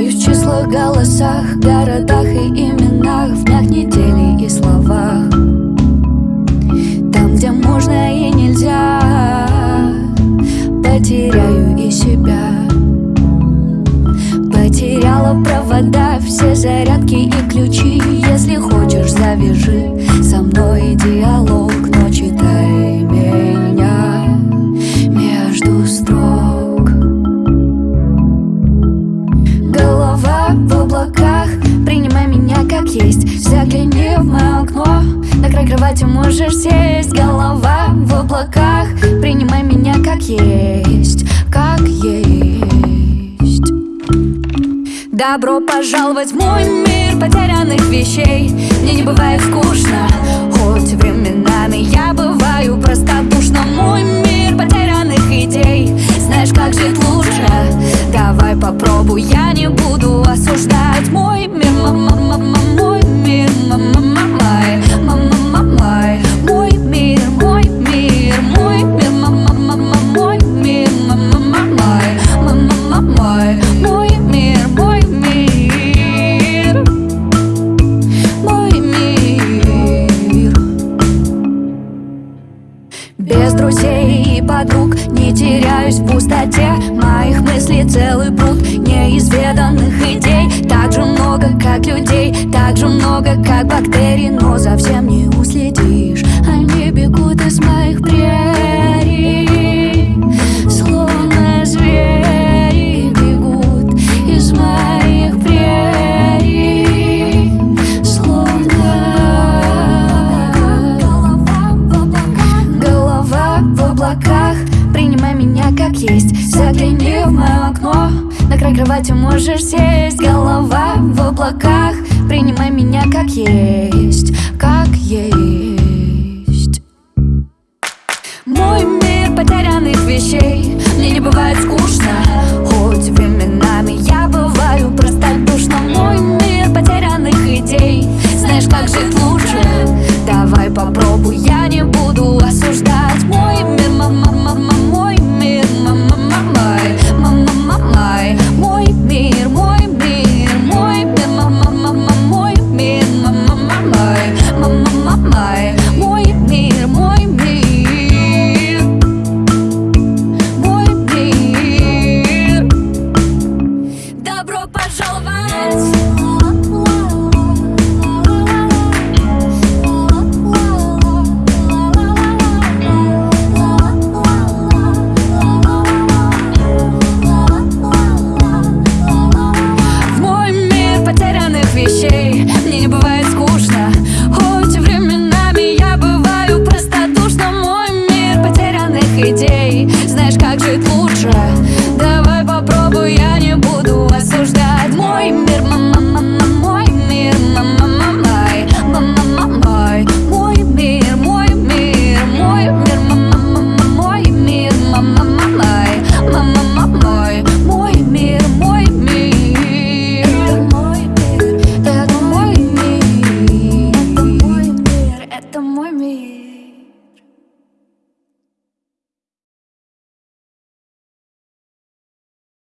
Теряюсь в числах, голосах, городах и именах В днях, недели и словах. Там, где можно и нельзя Потеряю и себя. Потеряла провода, все зарядки и ключи. Если хочешь, завяжи со мной диалог В облаках, принимай меня как есть. Загляни в мое окно, на край кровати можешь сесть. Голова в облаках, принимай меня как есть. Как есть. Добро пожаловать в мой мир потерянных вещей. Мне не бывает скучно, Давай попробуй, я не буду осуждать Мой мир, мама, мама, мой мир, мама, мама, мама, мама Мой мир, мой мир, мой мир, мама, мама, мой мир, мама, мама, мама, мама Мой мир, мой мир Мой мир Без друзей и подруг не теряюсь в пустоте много, как бактерий Но за всем не уследишь, они бегут из моих прерий Словно звери бегут из моих прерий Словно голова в облаках. Принимай меня как есть Загляни в мое окно. На край кровати можешь сесть Голова в облаках принимай меня как есть, как есть Мой мир потерянных вещей, мне не бывает скучно Хоть временами я бываю просто душно. Мой мир потерянных идей, знаешь, как жить. friends. me.